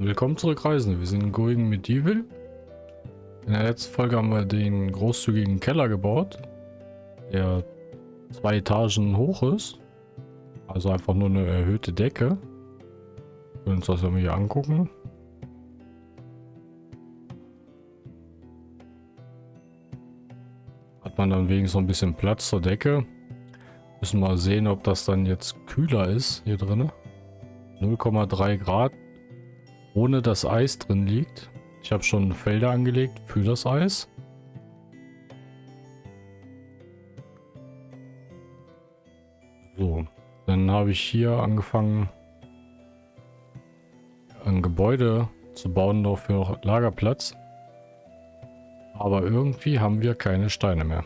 Willkommen zurück, Reisende. Wir sind in Going Medieval. In der letzten Folge haben wir den großzügigen Keller gebaut, der zwei Etagen hoch ist. Also einfach nur eine erhöhte Decke. Wir können uns das mal hier angucken. Hat man dann wenigstens noch ein bisschen Platz zur Decke. Müssen mal sehen, ob das dann jetzt kühler ist hier drin. 0,3 Grad ohne dass Eis drin liegt. Ich habe schon Felder angelegt für das Eis. So, dann habe ich hier angefangen, ein Gebäude zu bauen, noch für Lagerplatz. Aber irgendwie haben wir keine Steine mehr.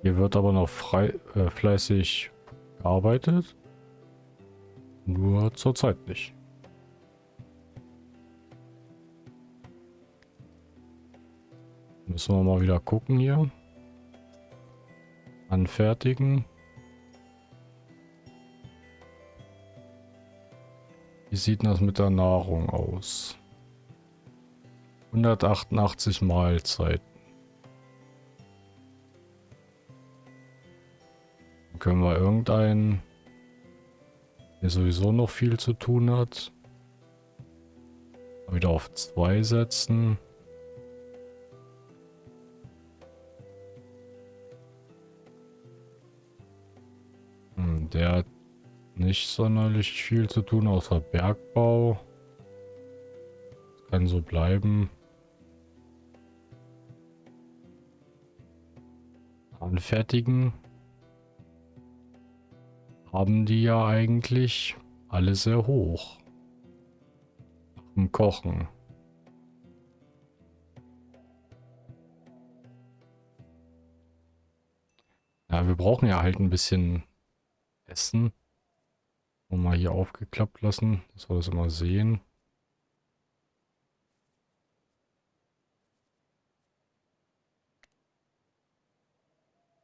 Hier wird aber noch frei, äh, fleißig gearbeitet. Nur zurzeit nicht. Müssen wir mal wieder gucken hier. Anfertigen. Wie sieht das mit der Nahrung aus? 188 Mahlzeiten. können wir irgendeinen der sowieso noch viel zu tun hat. Wieder auf zwei setzen. Hm, der hat nicht sonderlich viel zu tun, außer Bergbau. Das kann so bleiben. Anfertigen haben die ja eigentlich alle sehr hoch. Im Kochen. Ja, wir brauchen ja halt ein bisschen Essen. Und mal hier aufgeklappt lassen, dass wir das immer sehen.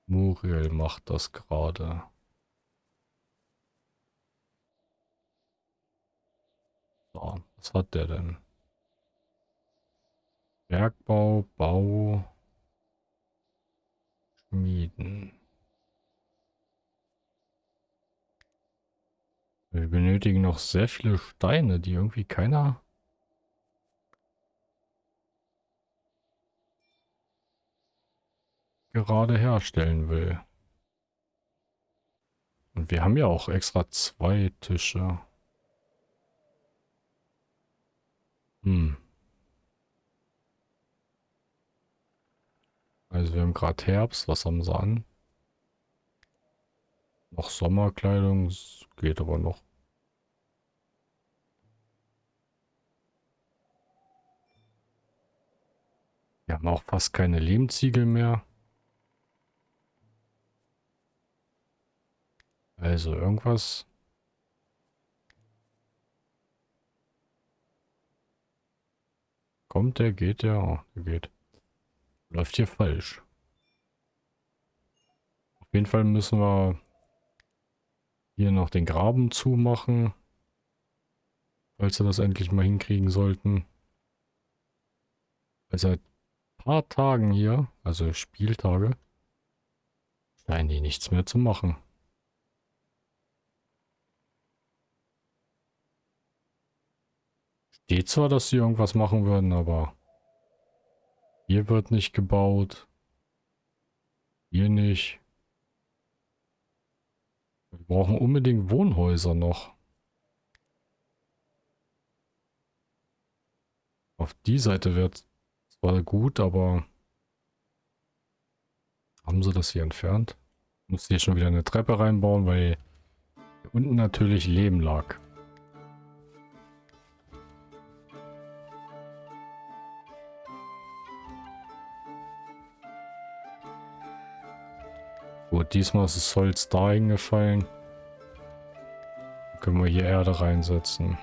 Muriel macht das gerade. So, was hat der denn? Bergbau, Bau, Schmieden. Wir benötigen noch sehr viele Steine, die irgendwie keiner... gerade herstellen will. Und wir haben ja auch extra zwei Tische. Hm. Also wir haben gerade Herbst. Was haben sie an? Noch Sommerkleidung. Geht aber noch. Wir haben auch fast keine Lehmziegel mehr. Also irgendwas Kommt der, geht der? Oh, der geht. Läuft hier falsch. Auf jeden Fall müssen wir hier noch den Graben zumachen. Falls wir das endlich mal hinkriegen sollten. Weil seit paar Tagen hier, also Spieltage, scheinen die nichts mehr zu machen. Steht zwar, dass sie irgendwas machen würden, aber hier wird nicht gebaut. Hier nicht. Wir brauchen unbedingt Wohnhäuser noch. Auf die Seite wäre zwar gut, aber haben sie das hier entfernt? Muss hier schon wieder eine Treppe reinbauen, weil hier unten natürlich Leben lag. Gut, diesmal ist das Holz da hingefallen. Können wir hier Erde reinsetzen.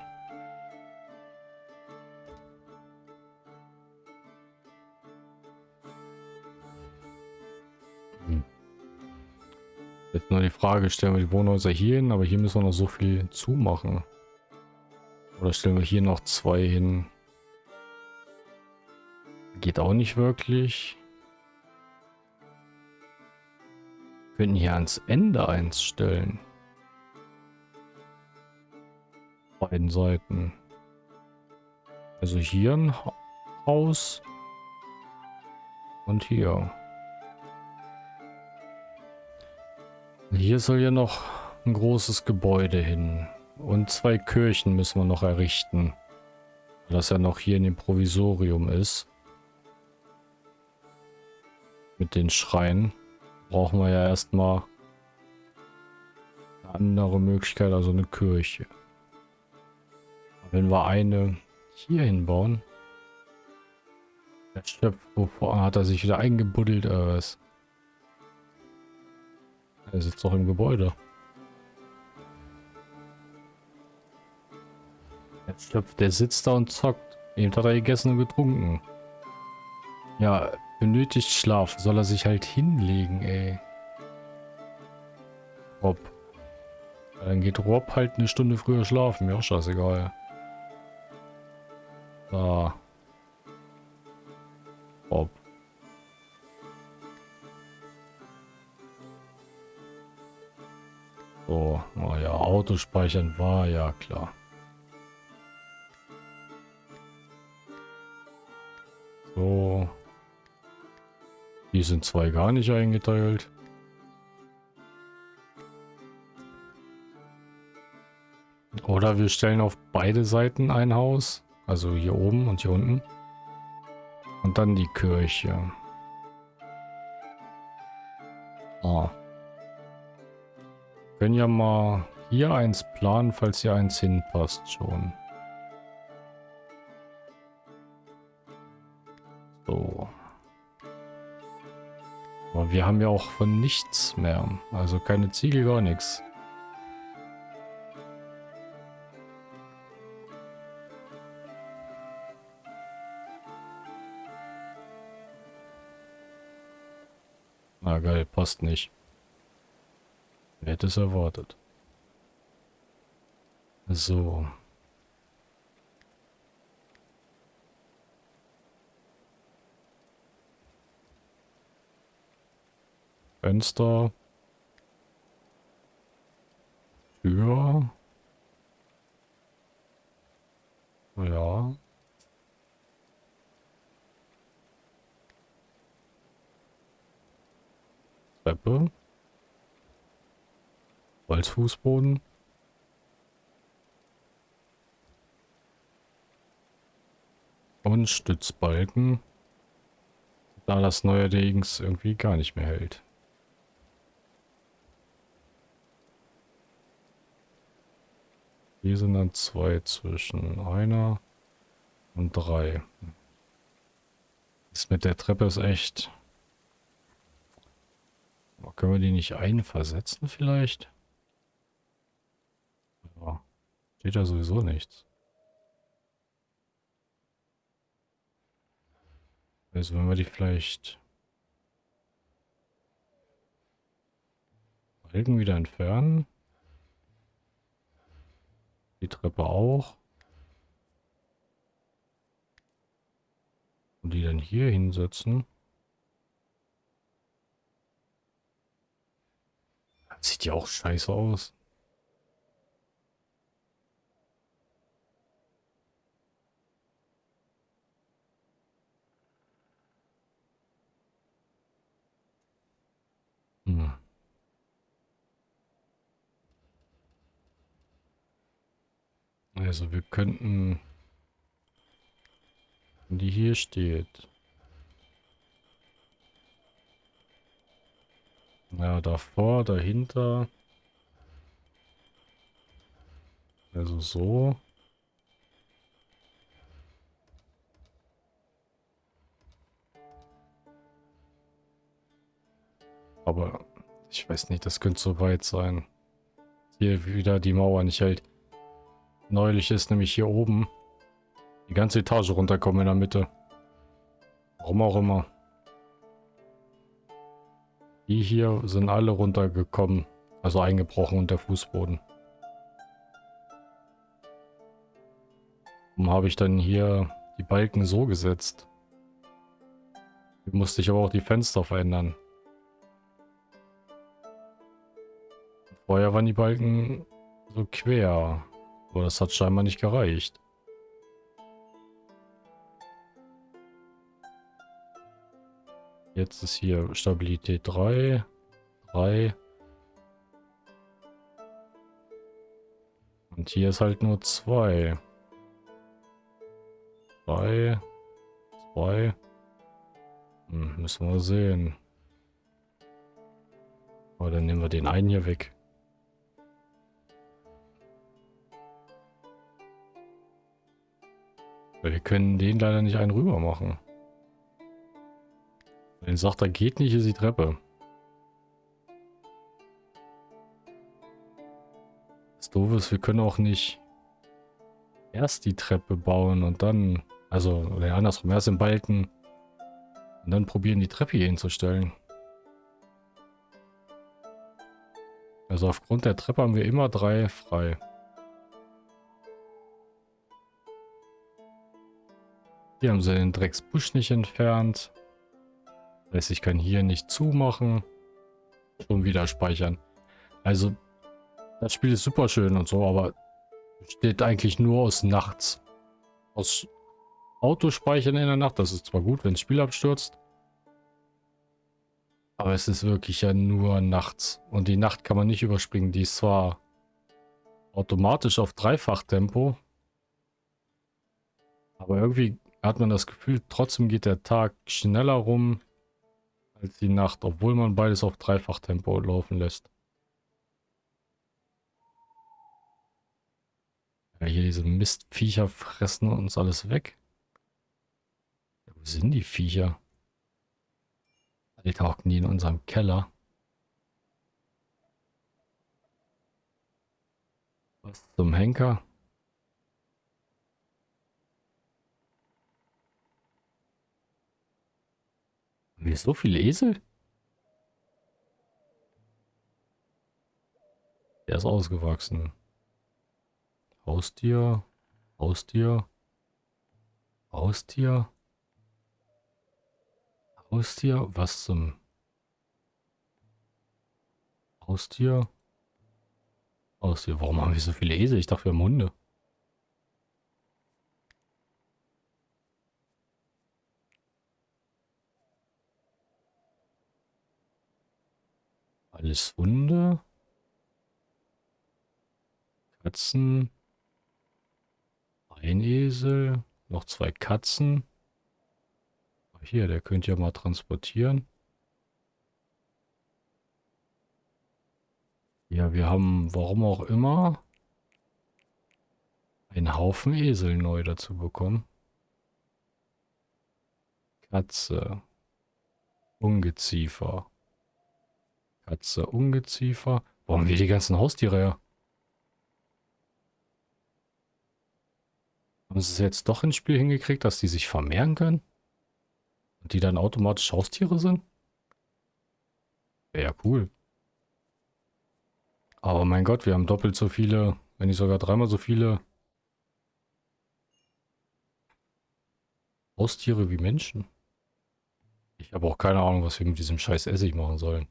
Hm. Der Nur die Frage, stellen wir die Wohnhäuser hier hin, aber hier müssen wir noch so viel zumachen. Oder stellen wir hier noch zwei hin? Geht auch nicht wirklich. Wir könnten hier ans Ende eins stellen. Beiden Seiten. Also hier ein Haus. Und hier. Hier soll ja noch ein großes Gebäude hin. Und zwei Kirchen müssen wir noch errichten. Das ja noch hier in dem Provisorium ist. Mit den Schreien. Brauchen wir ja erstmal eine andere Möglichkeit, also eine Kirche. Wenn wir eine hier hinbauen. Der Schöpf, wovor hat er sich wieder eingebuddelt oder was? Er sitzt doch im Gebäude. Der Schöpf, der sitzt da und zockt. Eben hat er gegessen und getrunken. Ja, benötigt Schlaf. Soll er sich halt hinlegen, ey. Rob. Dann geht Rob halt eine Stunde früher schlafen. Mir auch scheißegal. Da. Rob. So, oh ja, Autospeichern war ja klar. So. Die sind zwei gar nicht eingeteilt. Oder wir stellen auf beide Seiten ein Haus. Also hier oben und hier unten. Und dann die Kirche. Ah. Können ja mal hier eins planen, falls hier eins hinpasst schon. So. Aber wir haben ja auch von nichts mehr. Also keine Ziegel, gar nichts. Na geil, passt nicht. Wer hätte es erwartet? So. Fenster. Tür. Ja. Treppe. Holzfußboden. Und Stützbalken. Da das neuerdings irgendwie gar nicht mehr hält. Hier sind dann zwei zwischen einer und drei. Das mit der Treppe ist echt... Können wir die nicht einversetzen vielleicht? Ja. Steht da sowieso nichts. Also wenn wir die vielleicht... Balken wieder entfernen. Die Treppe auch. Und die dann hier hinsetzen. sieht ja auch scheiße aus. Hm. Also wir könnten, wenn die hier steht. Ja, davor, dahinter. Also so. Aber ich weiß nicht, das könnte so weit sein. Hier wieder die Mauer nicht hält. Neulich ist nämlich hier oben die ganze Etage runterkommen in der Mitte. Warum auch immer. Die hier sind alle runtergekommen. Also eingebrochen und der Fußboden. Warum habe ich dann hier die Balken so gesetzt? Hier musste ich aber auch die Fenster verändern. Vorher waren die Balken so quer. Aber das hat scheinbar nicht gereicht. Jetzt ist hier Stabilität 3. 3. Und hier ist halt nur 2. 2. 2. Hm, müssen wir sehen. Aber dann nehmen wir den einen hier weg. Weil wir können den leider nicht einen rüber machen. Wenn sagt, er geht nicht, ist die Treppe. Das Doofe ist, wir können auch nicht erst die Treppe bauen und dann, also, oder andersrum, erst im Balken und dann probieren, die Treppe hier hinzustellen. Also aufgrund der Treppe haben wir immer drei frei. Hier haben sie den Drecksbusch nicht entfernt. Das heißt, ich kann hier nicht zumachen. Schon wieder speichern. Also, das Spiel ist super schön und so, aber besteht eigentlich nur aus nachts. Aus Autospeichern in der Nacht. Das ist zwar gut, wenn das Spiel abstürzt. Aber es ist wirklich ja nur nachts. Und die Nacht kann man nicht überspringen. Die ist zwar automatisch auf Dreifachtempo. Aber irgendwie hat man das Gefühl, trotzdem geht der Tag schneller rum als die Nacht, obwohl man beides auf Dreifachtempo laufen lässt. Ja, hier diese Mistviecher fressen uns alles weg. Ja, wo sind die Viecher? Die tauchen die in unserem Keller. Was zum Henker? Haben wir so viele Esel? Der ist ausgewachsen. Haustier, Haustier, Haustier, Haustier, was zum Haustier, Haustier, warum haben wir so viele Esel? Ich dachte, wir haben Hunde. Alles Hunde. Katzen. Ein Esel. Noch zwei Katzen. Hier, der könnte ja mal transportieren. Ja, wir haben, warum auch immer, einen Haufen Esel neu dazu bekommen. Katze. Ungeziefer. Katze, Ungeziefer. Wo haben wir die ganzen Haustiere her? Haben sie es jetzt doch ins Spiel hingekriegt, dass die sich vermehren können? Und die dann automatisch Haustiere sind? Wäre ja cool. Aber mein Gott, wir haben doppelt so viele, wenn nicht sogar dreimal so viele Haustiere wie Menschen. Ich habe auch keine Ahnung, was wir mit diesem scheiß Essig machen sollen.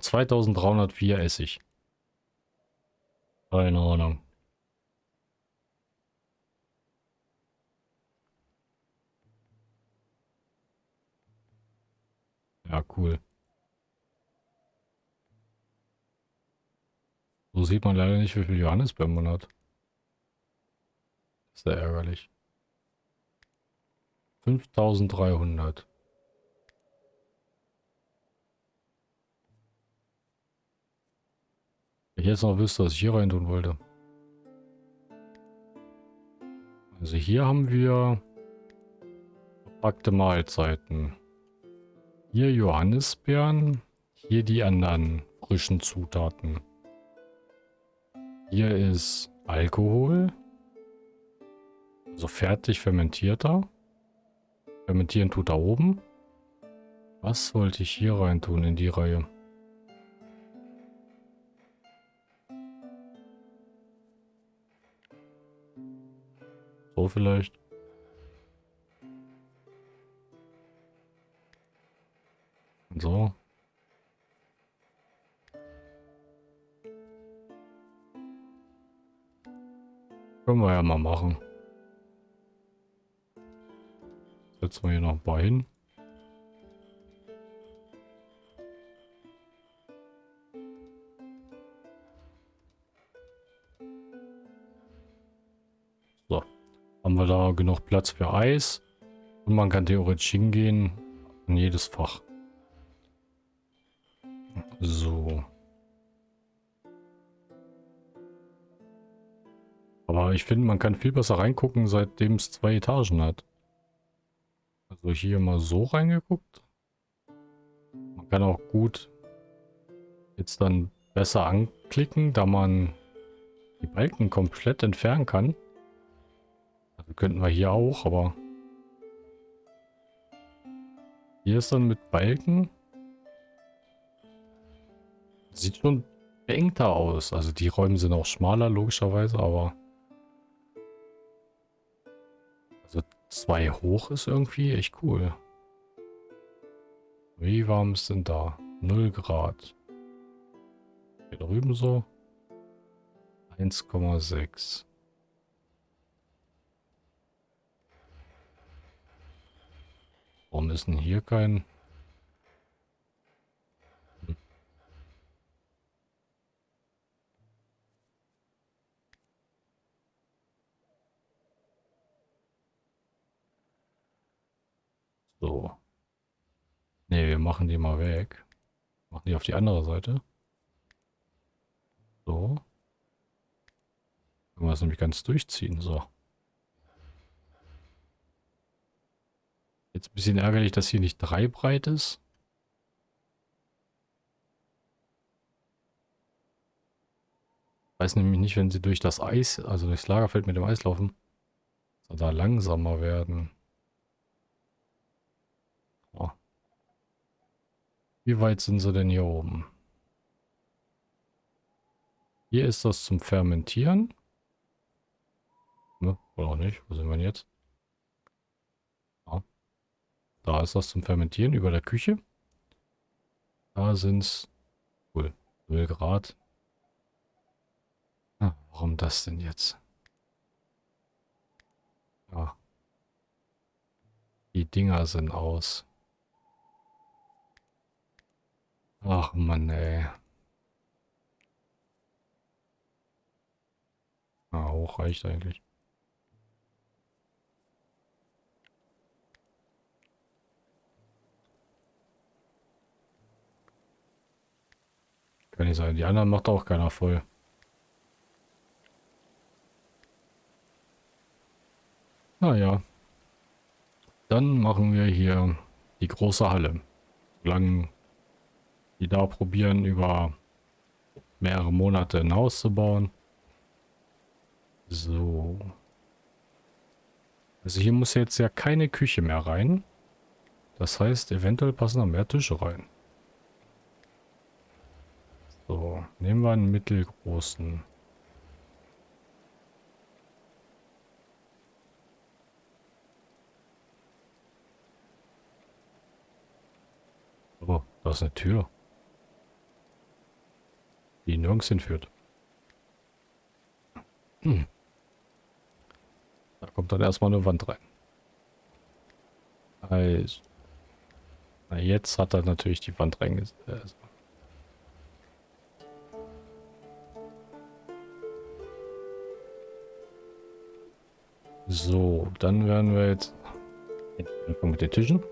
2304 Essig. Keine Ahnung. Ja, cool. So sieht man leider nicht, wie viel Johannisbeeren man hat. Sehr ärgerlich. 5300. ich jetzt noch wüsste, was ich hier rein tun wollte. Also hier haben wir verpackte Mahlzeiten. Hier Johannisbeeren. Hier die anderen frischen Zutaten. Hier ist Alkohol. Also fertig fermentierter. Fermentieren tut da oben. Was wollte ich hier rein tun in die Reihe? So vielleicht. So. Können wir ja mal machen. Setzen wir hier noch ein paar hin. Wir da genug Platz für Eis. Und man kann theoretisch hingehen in jedes Fach. So. Aber ich finde, man kann viel besser reingucken, seitdem es zwei Etagen hat. Also hier mal so reingeguckt. Man kann auch gut jetzt dann besser anklicken, da man die Balken komplett entfernen kann. Könnten wir hier auch, aber hier ist dann mit Balken. Sieht schon beengter aus. Also die Räume sind auch schmaler, logischerweise, aber... Also zwei hoch ist irgendwie echt cool. Wie warm ist denn da? 0 Grad. Hier drüben so. 1,6. Warum ist denn hier kein... So. Ne, wir machen die mal weg. Machen die auf die andere Seite. So. Können wir das nämlich ganz durchziehen. So. Jetzt ein bisschen ärgerlich, dass hier nicht drei breit ist. weiß nämlich nicht, wenn sie durch das Eis, also durchs Lagerfeld mit dem Eis laufen, soll da langsamer werden. Oh. Wie weit sind sie denn hier oben? Hier ist das zum Fermentieren. Ne, oder auch nicht. Wo sind wir denn jetzt? Da ist das zum Fermentieren über der Küche. Da sind es cool, 0 Grad. Ah, warum das denn jetzt? Ja. Die Dinger sind aus. Ach Mann, ey. Ah, hoch reicht eigentlich. Kann nicht sein. Die anderen macht auch keiner voll. Naja. Dann machen wir hier die große Halle. Lang die da probieren, über mehrere Monate ein Haus zu bauen. So. Also hier muss jetzt ja keine Küche mehr rein. Das heißt, eventuell passen da mehr Tische rein. So, nehmen wir einen mittelgroßen. Oh, da ist eine Tür. Die nirgends hinführt. Hm. Da kommt dann erstmal eine Wand rein. Also. Na, jetzt hat er natürlich die Wand reingesetzt. So, dann werden wir jetzt mit den Tischen.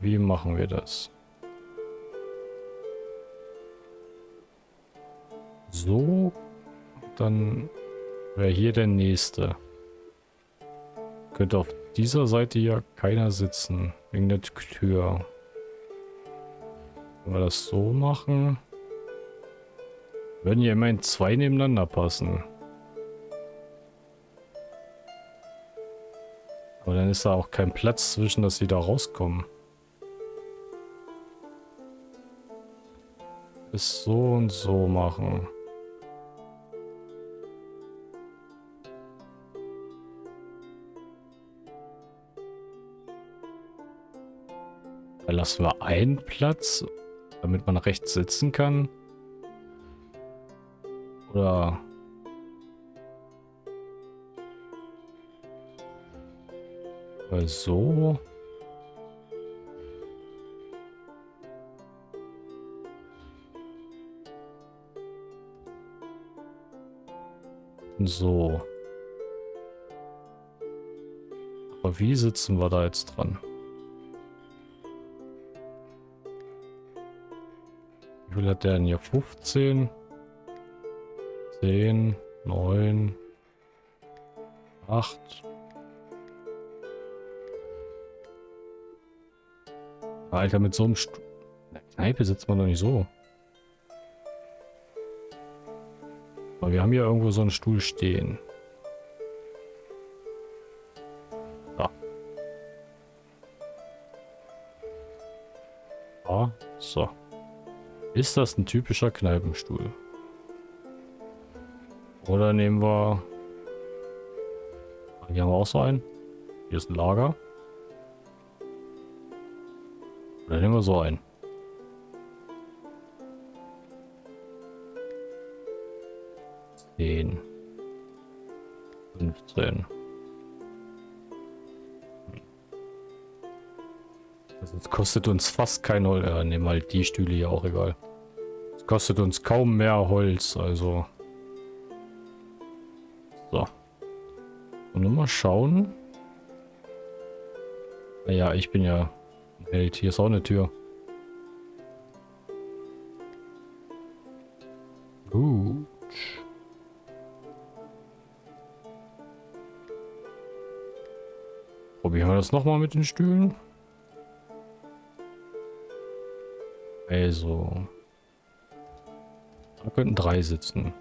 Wie machen wir das? So, dann wäre hier der nächste. Könnte auf dieser Seite ja keiner sitzen, wegen der Tür. Wenn wir das so machen, würden ja immerhin zwei nebeneinander passen. Aber dann ist da auch kein Platz zwischen, dass sie da rauskommen. Ist so und so machen. Da lassen wir einen Platz, damit man rechts sitzen kann. Oder... Oder so. So. Aber wie sitzen wir da jetzt dran? Wie viel hat der denn hier? 15? 10, 9, 8. Alter, mit so einem Stu In der Kneipe sitzt man doch nicht so. Aber wir haben hier irgendwo so einen Stuhl stehen. Da. Ah, so. Ist das ein typischer Kneipenstuhl? Oder nehmen wir... Hier haben wir auch so einen. Hier ist ein Lager. Oder nehmen wir so einen. Zehn. 15. Das kostet uns fast kein Holz. Ja, nehmen halt die Stühle hier auch egal. Es kostet uns kaum mehr Holz, also. So. Und nur mal schauen. Naja, ich bin ja Held. Hier ist auch eine Tür. Gut. Probieren wir das nochmal mit den Stühlen. Also. Da könnten drei sitzen.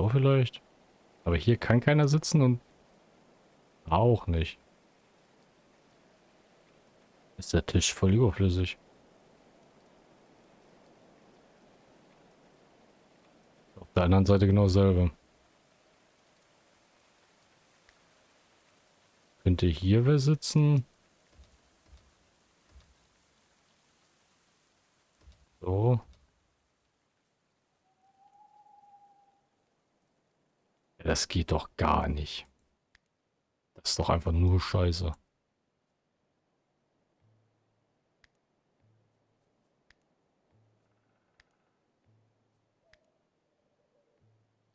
So vielleicht. Aber hier kann keiner sitzen und auch nicht. Ist der Tisch voll überflüssig. der anderen Seite genau dasselbe. Könnte hier wer sitzen? So. Ja, das geht doch gar nicht. Das ist doch einfach nur Scheiße.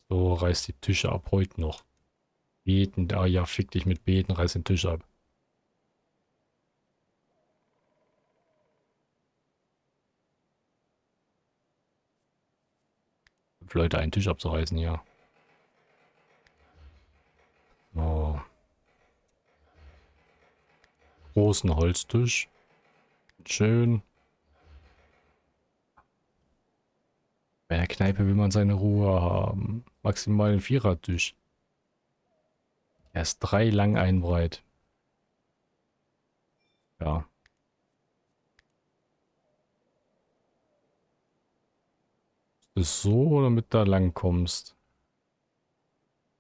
So, reiß die Tische ab heute noch. Beten, da ja, fick dich mit Beten, reiß den Tisch ab. Leute einen Tisch abzureißen, ja. Oh. Großen Holztisch. Schön. Bei der Kneipe will man seine Ruhe haben. Maximal ein Vierertisch. Er ist drei lang ein breit. Ja. Ist so, damit du da lang kommst.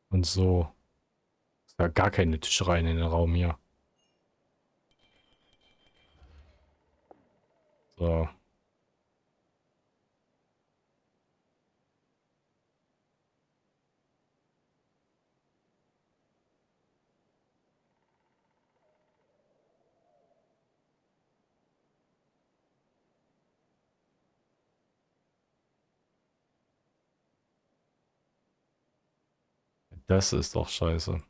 Und so. Ist ja gar keine Tischreihen in den Raum hier. So. Das ist doch scheiße.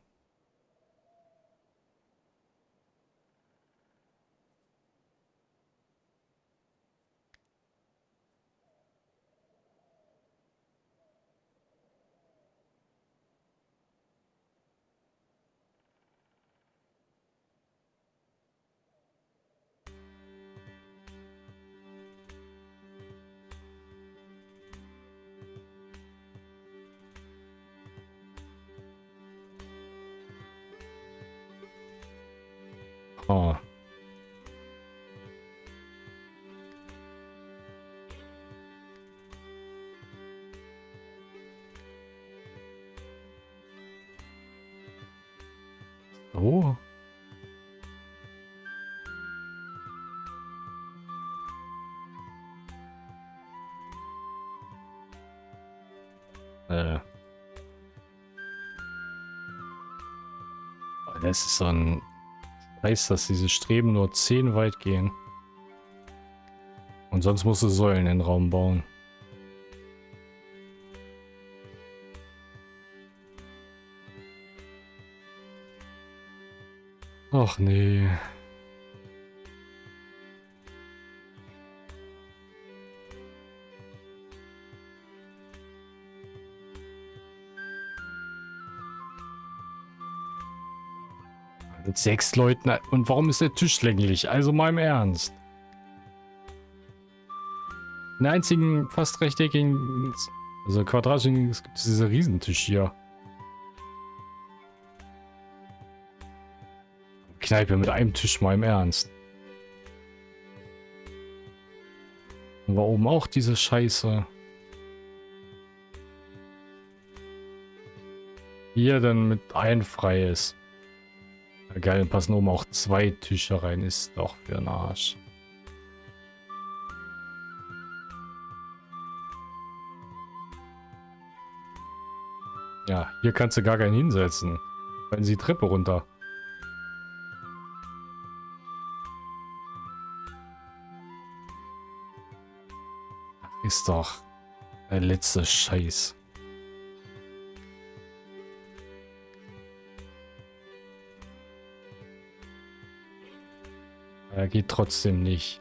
Oh. Äh. Das ist so ein Scheiß, dass diese Streben nur 10 weit gehen. Und sonst musst du Säulen in den Raum bauen. Ach nee. Mit sechs Leuten. Und warum ist der Tisch länglich? Also mal im Ernst. Den einzigen fast rechteckigen, also quadratischen, es gibt dieser Riesentisch hier. Kneipe mit einem Tisch mal im Ernst. Und war oben auch diese Scheiße. Hier dann mit ein freies. Ja, geil, dann passen oben auch zwei Tische rein. Ist doch für ein Arsch. Ja, hier kannst du gar keinen hinsetzen. Wenn sie Treppe runter. Ist doch der letzte Scheiß. Er geht trotzdem nicht.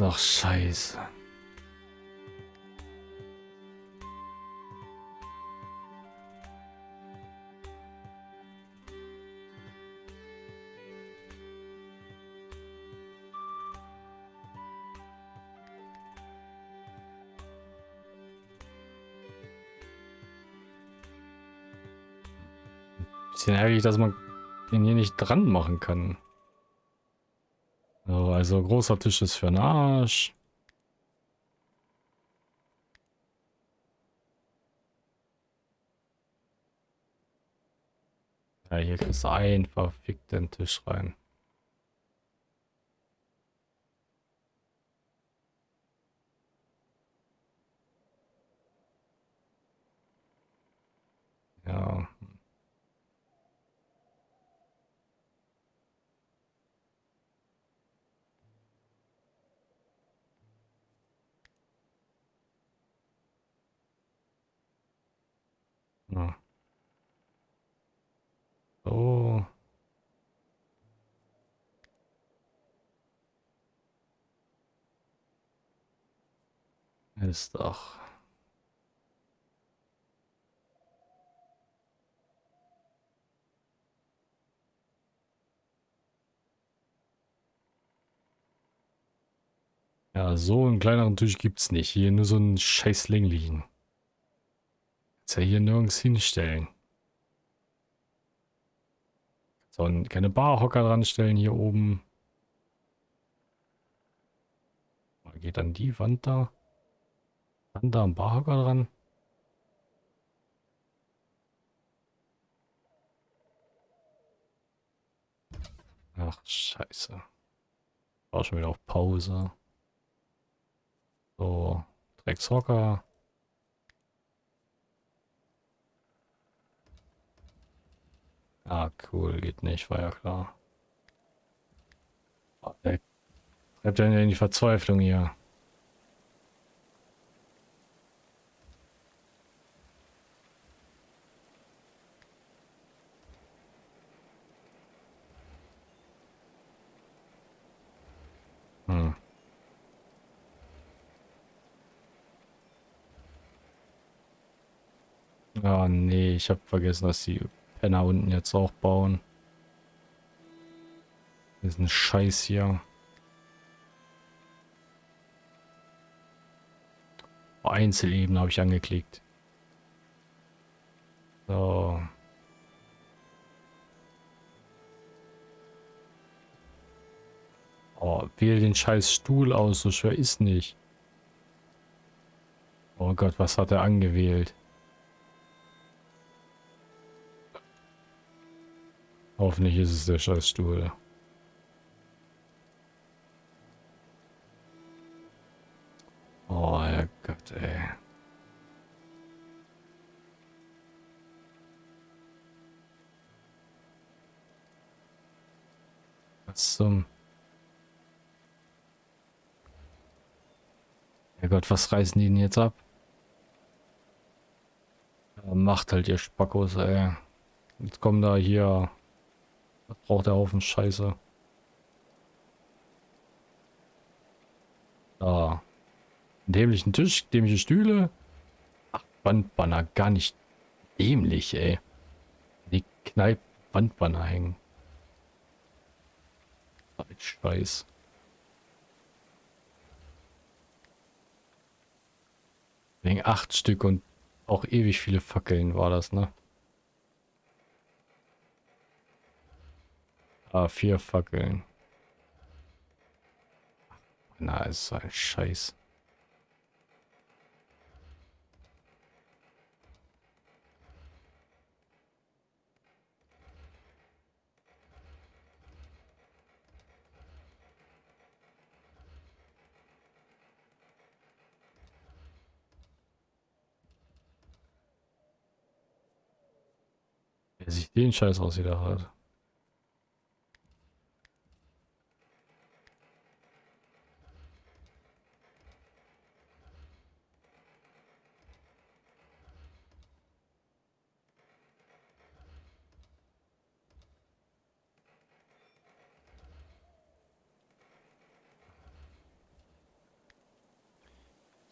Ist doch scheiße. Bisschen ärgerlich, dass man den hier nicht dran machen kann. So, also großer Tisch ist für den Arsch. Ja, hier kriegst du einfach fick den Tisch rein. Ja. So. Ist doch. Ja, so einen kleineren Tisch gibt's nicht. Hier nur so einen scheiß länglichen. Kannst ja hier nirgends hinstellen. So, keine Barhocker dran stellen hier oben. Geht dann die Wand da? Wand da ein Barhocker dran? Ach, scheiße. War schon wieder auf Pause. So, Dreckshocker. Ah, cool, geht nicht, war ja klar. Äh, oh, ey. Treibt ja in die Verzweiflung hier. Hm. Oh nee, ich habe vergessen, dass sie Penner unten jetzt auch bauen. Das ist ein Scheiß hier. Einzelebene habe ich angeklickt. So. Oh, wähle den scheiß Stuhl aus, so schwer ist nicht. Oh Gott, was hat er angewählt? Hoffentlich ist es der scheiß Stuhl. Oh, Herrgott, ey. Was zum... Herrgott, was reißen die denn jetzt ab? Ja, macht halt ihr Spackos, ey. Jetzt kommen da hier... Was braucht der Haufen Scheiße? Da. Dämlichen Tisch, dämliche Stühle. Ach, Wandbanner, gar nicht dämlich, ey. Die Kneipe Wandbanner hängen. Scheiß. Wegen acht Stück und auch ewig viele Fackeln war das, ne? Ah, vier Fackeln. Na, ist ein Scheiß. Wer sich den Scheiß aus wieder hat.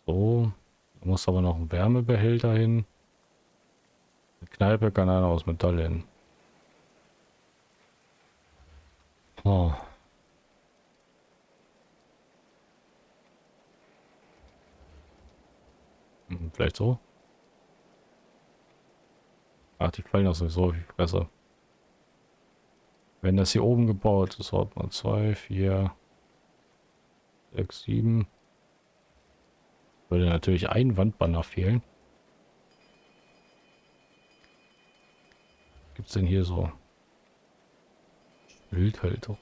So, da muss aber noch ein Wärmebehälter hin. Kneipe kann einer aus Metall hin. Oh. Vielleicht so. Ach, die fallen auch sowieso auf die Fresse. Wenn das hier oben gebaut ist, hat man 2, 4, 6, 7. Würde natürlich ein Wandbanner fehlen. Gibt es denn hier so? Schildhalterung.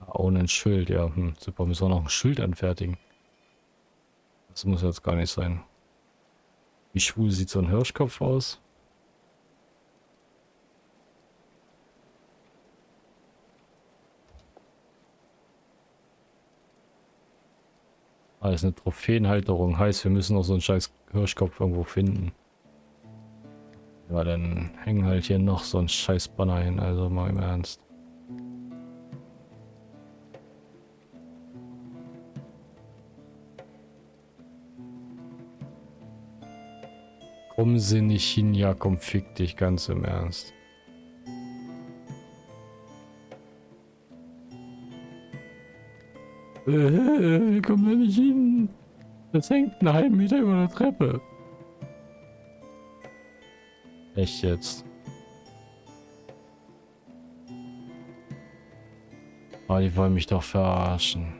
Ah, ohne ein Schild, ja. Hm, super, müssen wir noch ein Schild anfertigen. Das muss jetzt gar nicht sein. Wie schwul sieht so ein Hirschkopf aus? Ist eine Trophäenhalterung. Heißt, wir müssen noch so einen scheiß Hirschkopf irgendwo finden. Ja, dann hängen halt hier noch so ein scheiß Banner hin, also mal im Ernst. Komm sie nicht hin, ja komm fick dich ganz im Ernst. Äh, komm da nicht hin. Das hängt einen halben Meter über der Treppe. Echt jetzt? Oh, die wollen mich doch verarschen.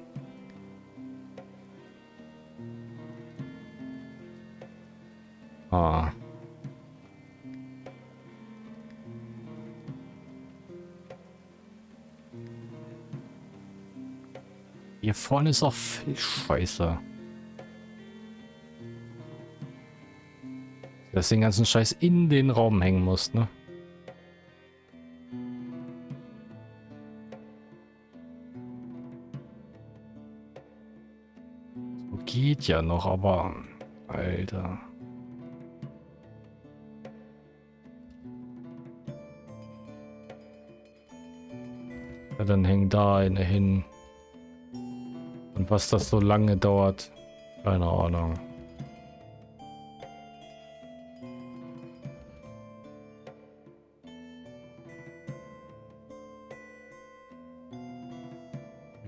Ah. Hier vorne ist auch viel Scheiße. Dass den ganzen Scheiß in den Raum hängen muss, ne? So geht ja noch, aber... Alter... Ja, dann hängt da eine hin. Und was das so lange dauert, keine Ahnung.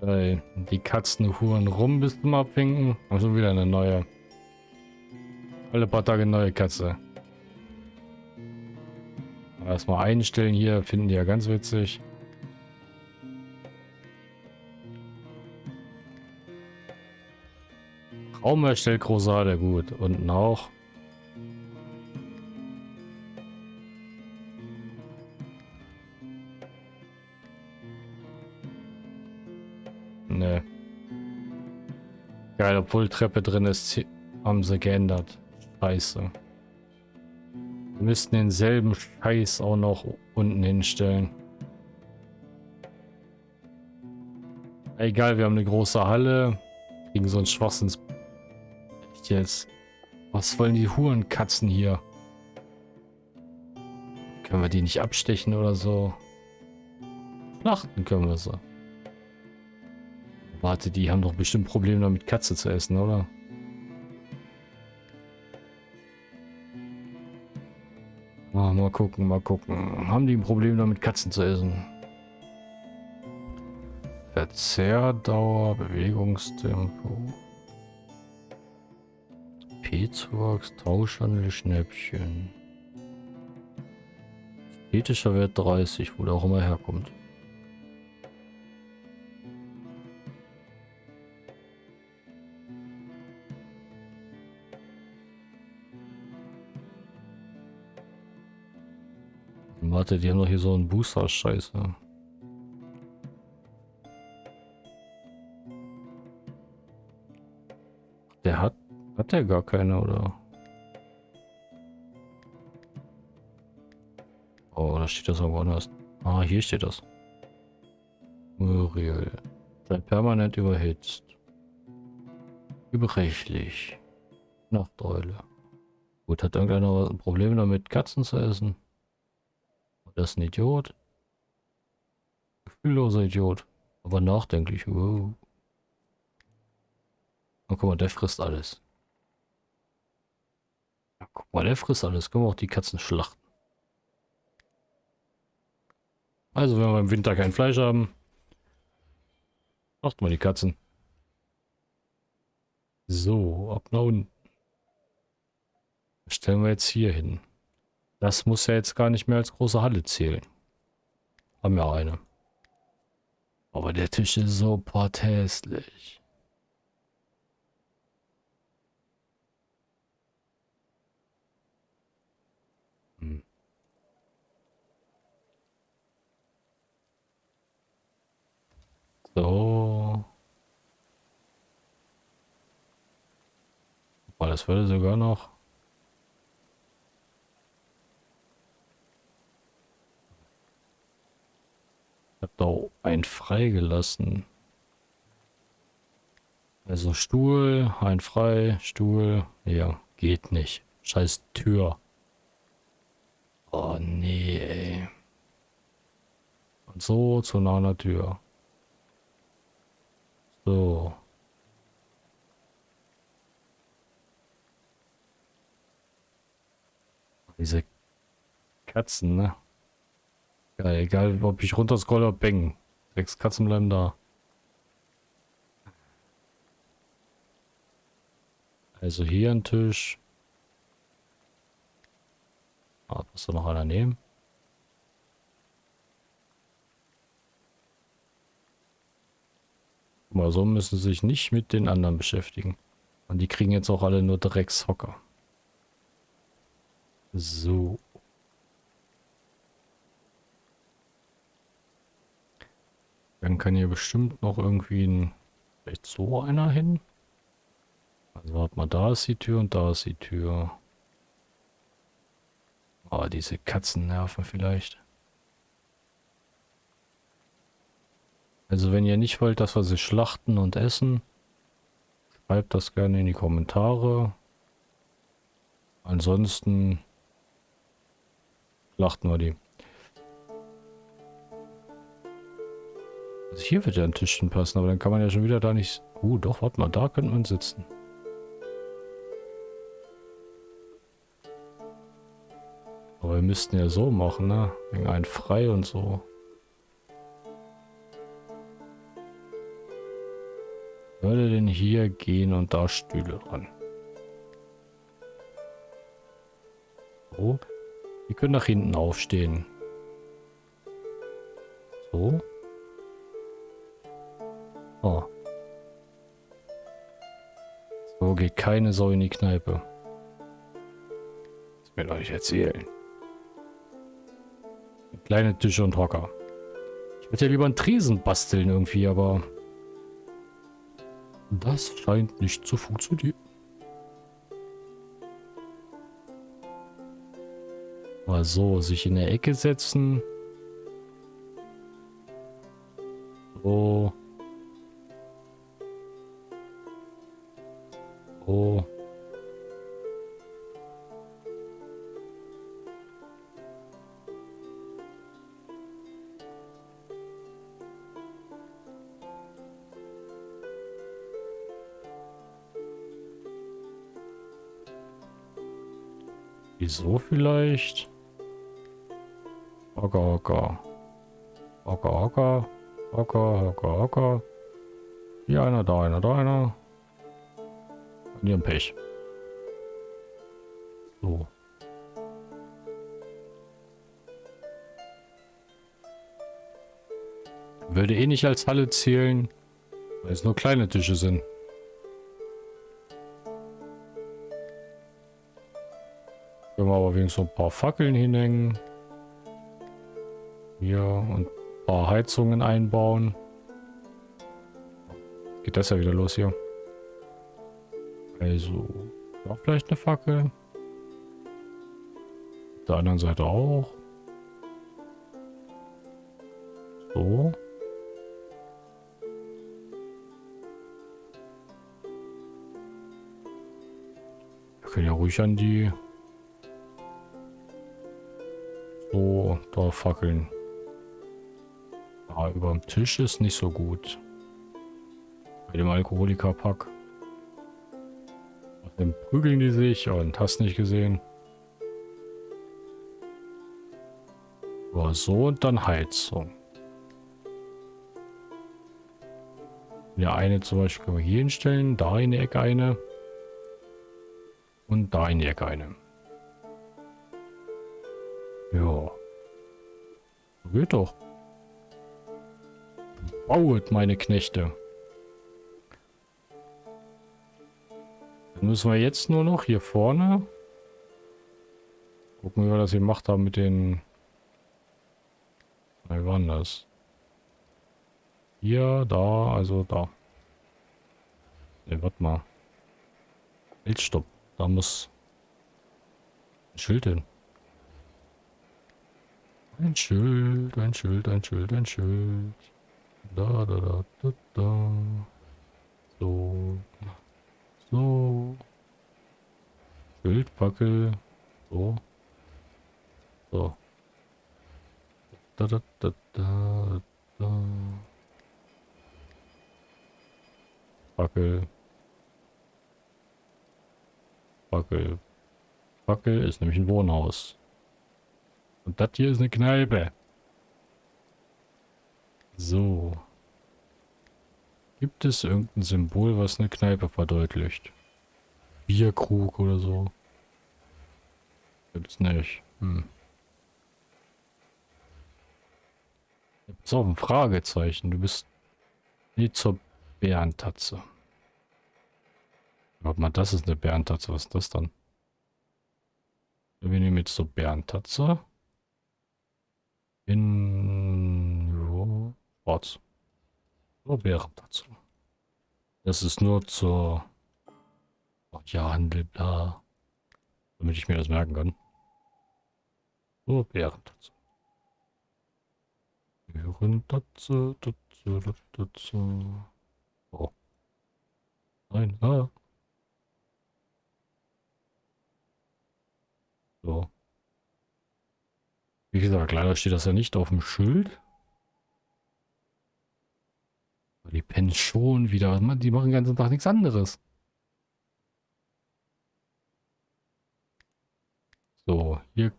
Äh, die Katzen huren rum bis zum Abwinken. Also wieder eine neue. Alle paar Tage neue Katze. Erstmal einstellen hier, finden die ja ganz witzig. Raum erstellt Großade, gut. Unten auch. Ne. Geil, obwohl Treppe drin ist, haben sie geändert. Scheiße. Wir müssten denselben Scheiß auch noch unten hinstellen. Egal, wir haben eine große Halle. Kriegen so ein Schwachsinns... Jetzt. Was wollen die Hurenkatzen hier? Können wir die nicht abstechen oder so? Schlachten können wir sie. Warte, die haben doch bestimmt Probleme damit Katze zu essen, oder? Oh, mal gucken, mal gucken. Haben die ein Problem damit Katzen zu essen? Verzehrdauer, Bewegungstempo. P-Zuwachs, Tauschhandel, Schnäppchen. Ästhetischer Wert 30, wo der auch immer herkommt. Warte, die haben doch hier so einen Booster-Scheiße. Hat... Der gar keine, oder? Oh, da steht das irgendwo anders. Ah, hier steht das. Muriel. Sei permanent überhitzt. Überrechtlich. Nachteule. Gut, hat irgendeiner ein Problem damit, Katzen zu essen? Das ist ein Idiot. Gefühlloser Idiot. Aber nachdenklich. Wow. Und guck mal, der frisst alles. Ja, guck mal, der frisst alles. Können wir auch die Katzen schlachten. Also, wenn wir im Winter kein Fleisch haben, macht mal die Katzen. So, ab nach unten. Stellen wir jetzt hier hin. Das muss ja jetzt gar nicht mehr als große Halle zählen. Haben wir eine. Aber der Tisch ist so porthässlich. So. Boah, das würde sogar noch habe da ein freigelassen. Also Stuhl, ein frei, Stuhl. Ja, geht nicht. Scheiß Tür. Oh nee, ey. Und so zu einer Tür. So. Diese Katzen, ne? Ja, egal, ob ich runter scrolle oder bang. Sechs Katzen bleiben da. Also hier ein Tisch. Ah, muss da noch einer nehmen? Mal so müssen sich nicht mit den anderen beschäftigen. Und die kriegen jetzt auch alle nur Dreckshocker. So. Dann kann hier bestimmt noch irgendwie ein, vielleicht so einer hin. Also warte mal, da ist die Tür und da ist die Tür. Oh, diese Katzennerven vielleicht. Also wenn ihr nicht wollt, dass wir sie schlachten und essen, schreibt das gerne in die Kommentare. Ansonsten schlachten wir die. Also hier wird ja ein Tischchen passen, aber dann kann man ja schon wieder da nicht... Uh, doch, warte mal, da könnte man sitzen. Aber wir müssten ja so machen, ne? Wegen ein frei und so. Würde denn hier gehen und da Stühle dran? So. Die können nach hinten aufstehen. So. Oh. So geht keine Sau in die Kneipe. Das doch nicht erzählen. Kleine Tische und Hocker. Ich würde ja lieber einen Tresen basteln irgendwie, aber... Das scheint nicht zu funktionieren. Mal so, sich in der Ecke setzen. So. So. Wieso vielleicht? Hocker, hocker. Hocker, hocker. Hocker, hocker, hocker. Hier einer, da einer, da einer. Und hier ein Pech. So. Würde eh nicht als Halle zählen, weil es nur kleine Tische sind. Können wir aber wenigstens ein paar Fackeln hinhängen. Hier und ein paar Heizungen einbauen. Geht das ja wieder los hier. Also, noch vielleicht eine Fackel. Auf der anderen Seite auch. So. Wir können ja ruhig an die so da fackeln. Ja, über dem Tisch ist nicht so gut. Bei dem Alkoholikerpack. Dann prügeln die sich und hast nicht gesehen. Aber so und dann Heizung. Ja, eine zum Beispiel können wir hier hinstellen, da in die Ecke eine. Und da in die Ecke eine. Geht doch. Bauet, meine Knechte. Dann müssen wir jetzt nur noch hier vorne gucken, wie wir das gemacht haben mit den... Wie waren das? Hier, da, also da. Ne, warte mal. Halt, stopp. Da muss ein Schild hin. Ein Schild, ein Schild, ein Schild, ein Schild. Da, da, da, da, da. So. So. Schildpackel. So. So. Da, da, da, da, da. Fackel. Fackel. Fackel ist nämlich ein Wohnhaus. Und das hier ist eine Kneipe. So. Gibt es irgendein Symbol, was eine Kneipe verdeutlicht? Bierkrug oder so? Gibt es nicht. Hm. Pass auf, ein Fragezeichen. Du bist nie zur Bärentatze. Warte mal, das ist eine Bärentatze. Was ist das dann? Wir nehmen jetzt so Bärentatze. In schwarz. Nur Bären dazu. Das ist nur zur Ach, ja, Handel, bla. Damit ich mir das merken kann. Nur Bären dazu. Bären dazu, dazu, dazu. Oh. Nein, ah. So. Wie gesagt, leider steht das ja nicht auf dem Schild. Die pennen schon wieder. Die machen den ganzen Tag nichts anderes. So, hier,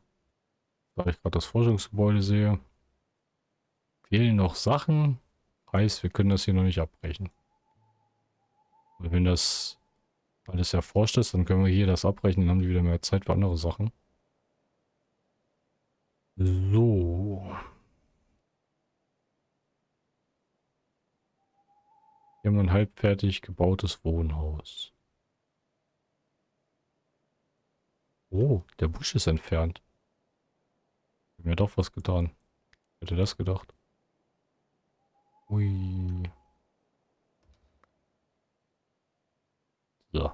da ich gerade das Forschungsgebäude sehe, fehlen noch Sachen. Heißt, wir können das hier noch nicht abbrechen. Und wenn das alles erforscht ist, dann können wir hier das abbrechen, dann haben die wieder mehr Zeit für andere Sachen. So. Hier haben wir ein halbfertig gebautes Wohnhaus. Oh, der Busch ist entfernt. Ich mir doch was getan. Hätte das gedacht. Ui. So.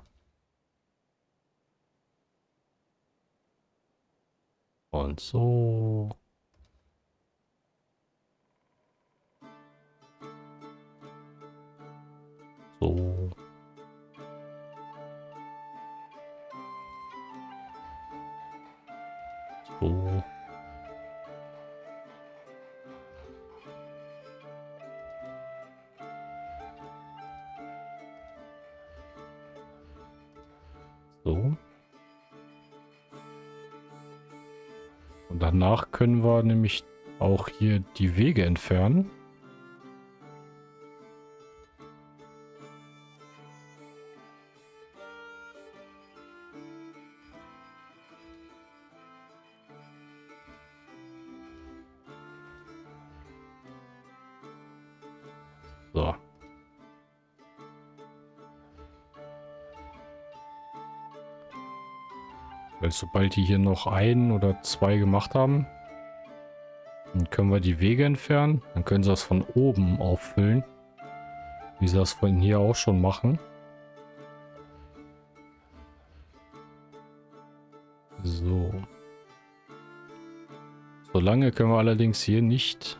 Und so. So. So. Danach können wir nämlich auch hier die Wege entfernen. Sobald die hier noch ein oder zwei gemacht haben, dann können wir die Wege entfernen. Dann können sie das von oben auffüllen. Wie sie das von hier auch schon machen. So. Solange können wir allerdings hier nicht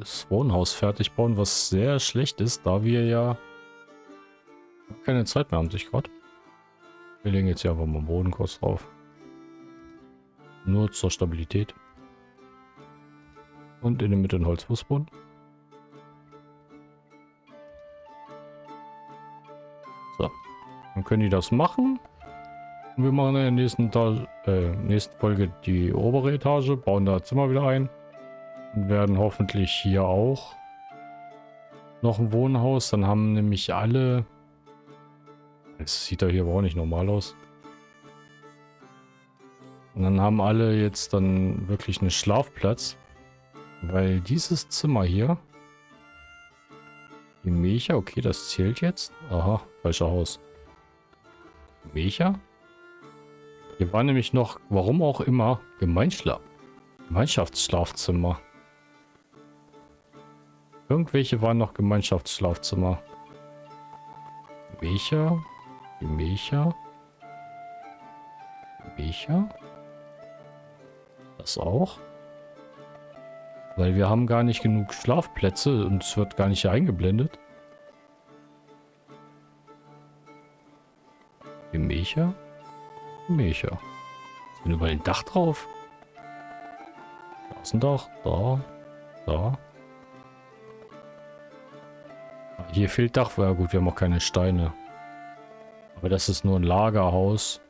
das Wohnhaus fertig bauen, was sehr schlecht ist, da wir ja keine Zeit mehr haben, sich gerade. Wir legen jetzt hier einfach mal Boden kurz drauf. Nur zur Stabilität. Und in der Mitte ein Holzfußboden. So. Dann können die das machen. Und wir machen in der nächsten, äh, nächsten Folge die obere Etage, bauen da Zimmer wieder ein. Und werden hoffentlich hier auch noch ein Wohnhaus. Dann haben nämlich alle es sieht da hier aber auch nicht normal aus. Und dann haben alle jetzt dann wirklich einen Schlafplatz. Weil dieses Zimmer hier... Die Mecha, okay, das zählt jetzt. Aha, falscher Haus. Mecha? Hier war nämlich noch, warum auch immer, Gemeinschla Gemeinschaftsschlafzimmer. Irgendwelche waren noch Gemeinschaftsschlafzimmer. Mecha? Gemächer. Gemächer. Das auch. Weil wir haben gar nicht genug Schlafplätze und es wird gar nicht eingeblendet. Gemächer. Gemächer. Ist denn überall ein Dach drauf? Da ist ein Dach. Da. Da. Hier fehlt Dach. Ja gut, wir haben auch keine Steine. Aber das ist nur ein Lagerhaus.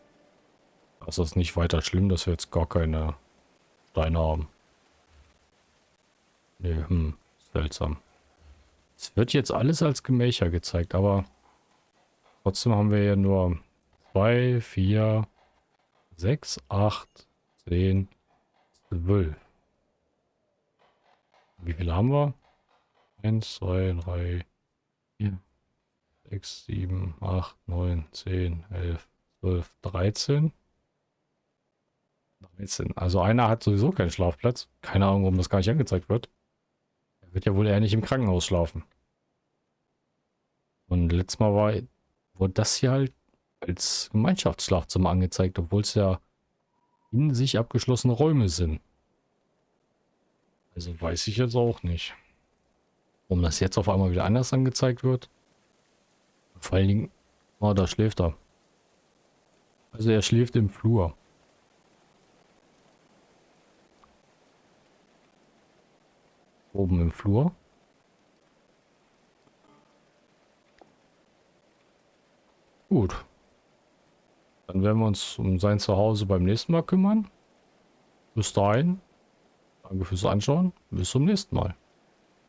Das ist nicht weiter schlimm, dass wir jetzt gar keine Steine haben. Nee, hm, seltsam. Es wird jetzt alles als Gemächer gezeigt, aber trotzdem haben wir ja nur 2, 4, 6, 8, 10, 12. Wie viele haben wir? 1, 2, 3, 4, 6, 7, 8, 9, 10, 11, 12, 13. 13. Also einer hat sowieso keinen Schlafplatz. Keine Ahnung, warum das gar nicht angezeigt wird. Er wird ja wohl eher nicht im Krankenhaus schlafen. Und letztes Mal war, wurde das hier halt als Gemeinschaftsschlafzimmer angezeigt, obwohl es ja in sich abgeschlossene Räume sind. Also weiß ich jetzt auch nicht. Warum das jetzt auf einmal wieder anders angezeigt wird. Vor allen Dingen, oh, da schläft er. Also er schläft im Flur. Oben im Flur. Gut. Dann werden wir uns um sein Zuhause beim nächsten Mal kümmern. Bis dahin. Danke fürs Anschauen. Bis zum nächsten Mal.